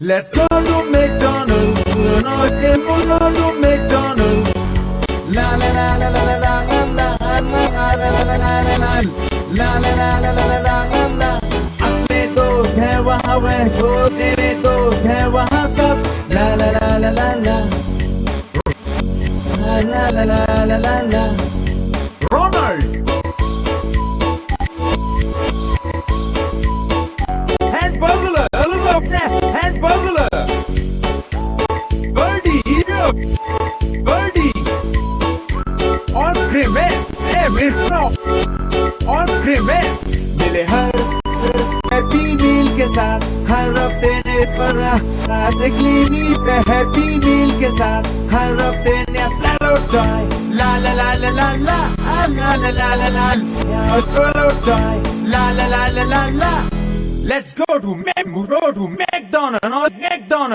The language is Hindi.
Let's go to McDonald's. Okay, we'll go to McDonald's. La la la la la la la la la la la la la la la la La la la la la la la la la अपने दोस्त हैं वहाँ वह सो तेरे दोस्त हैं वहाँ सब La la la la la la La la la la la Grimace, eh, मित्रो, on grimace. मिले हर हैप्पी मील के साथ हर हफ़्ते ने पर क्लिनी पे हैप्पी मील के साथ हर हफ़्ते ने प्लालो टॉय ला ला ला ला ला ला ला ला ला ला ला प्लालो टॉय ला ला ला ला ला ला Let's go to Mac, go to McDonald's, McDonald's.